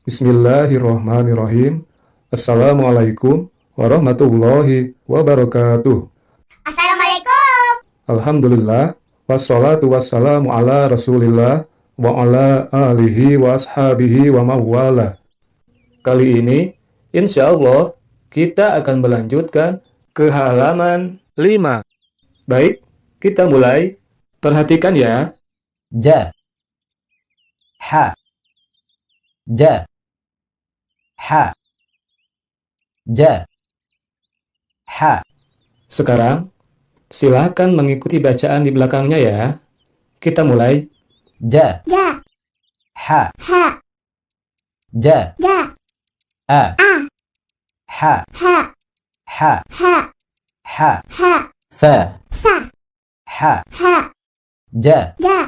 Bismillahirrahmanirrahim. Assalamualaikum warahmatullahi wabarakatuh. Assalamualaikum. Alhamdulillah. Wassalatu wassalamu ala rasulillah wa ala alihi wa ashabihi wa mawala. Kali ini, insya Allah, kita akan melanjutkan ke halaman 5. Baik, kita mulai. Perhatikan ya. Ja. Ha. Ja. Ha. Ja. Ha. Sekarang, silakan mengikuti bacaan di belakangnya ya. Kita mulai. Ja. Ja. Ha. Ha. Ja. Ja. A. A. Ha. Ha. Ha. Ha. Ha. Ha. Fa. Sa. Ha. Ha. Ja. Ja.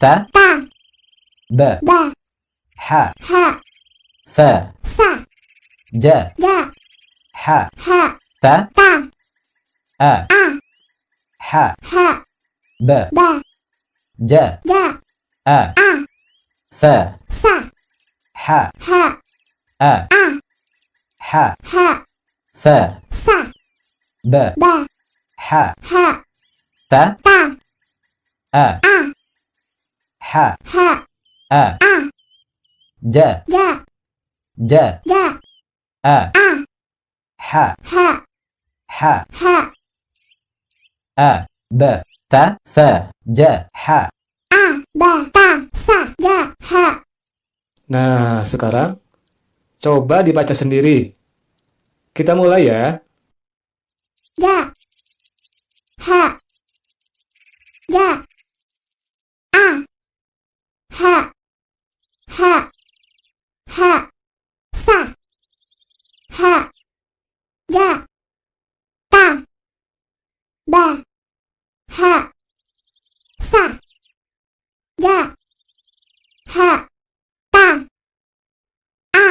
Ta. Ta. Ba. Ba. Ha. Ha. Fa. Sa. Ja. Ja. Ha. Ha. Ta. Ta. A. A. Ha. Ha. Ba. Ba. Ja. Ja. A. A. Fa. Sa. Ha. Ha. A. A. Ha. Ha. Fa. Sa. Ba. Ba. Ha. Ha. Ta. Ta. A. A. Ha. Ha. A. Ja. Ja. Ja. Ja. A. A. Ha. Ha. Ha. Ha. A. Ba. Ta. Fa. Ja. Ha. A. Ba. Ta. Sa. Ja. Ha. Nah, sekarang coba dibaca sendiri. Kita mulai ya. Ja. Ha. Ja. A. Ha. Ha. Sa. Ha. Ja. Ta. Ba. Ha. Sa. Ja. Ha. Ta. A.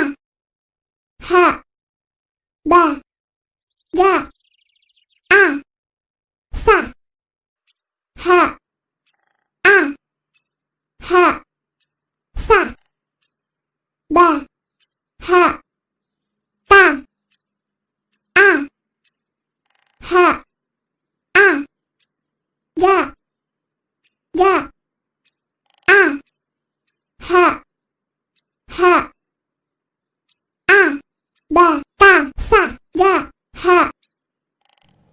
Ha. Ba. Ja. A. Sa. Ha. A. Ha. Sa. Ba. Ha. Ta. A. Ha. A. Ja. Ja. A. Ha. Ha. A. Ba. Ta. Sa. Ja. Ha.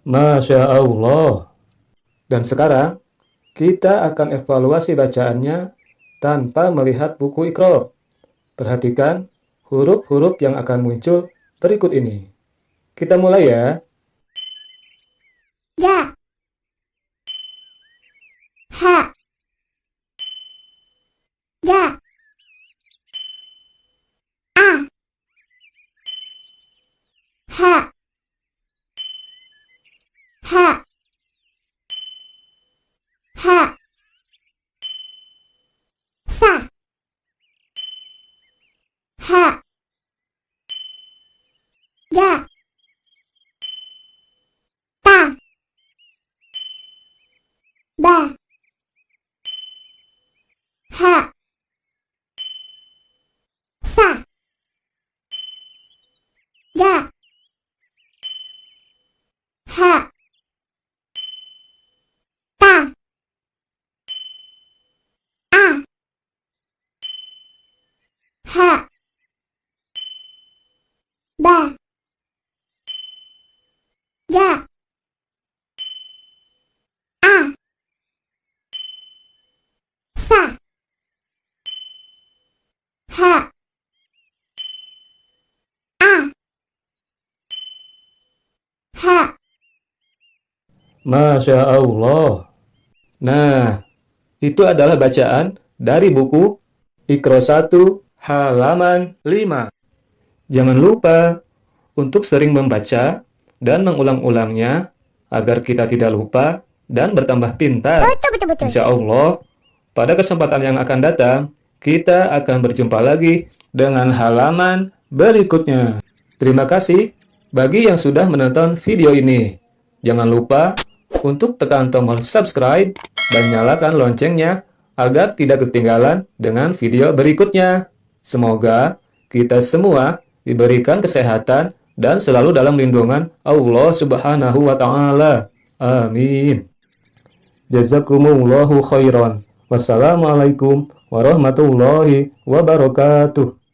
Masya Allah. Dan sekarang, kita akan evaluasi bacaannya tanpa melihat buku ikro. Perhatikan huruf-huruf yang akan muncul berikut ini. Kita mulai ya. Ja. Ha. 哈，哈，哈萨哈亚大吧怕萨亚。Sa. Ha. Ja. Ta. Ba. Ha. Sa. Ja. Ha. Ta. A. Ha. Ba. Ja. A. Sa. Ha. A. Ha. Masya Allah. Nah, itu adalah bacaan dari buku Ikro 1 halaman 5. Jangan lupa untuk sering membaca dan mengulang-ulangnya agar kita tidak lupa dan bertambah pintar. Betul, betul, betul. Insya Allah, pada kesempatan yang akan datang, kita akan berjumpa lagi dengan halaman berikutnya. Terima kasih bagi yang sudah menonton video ini. Jangan lupa untuk tekan tombol subscribe dan nyalakan loncengnya agar tidak ketinggalan dengan video berikutnya. Semoga kita semua diberikan kesehatan dan selalu dalam lindungan Allah Subhanahu wa taala. Amin. Jazakumullahu khairan. Wassalamualaikum warahmatullahi wabarakatuh.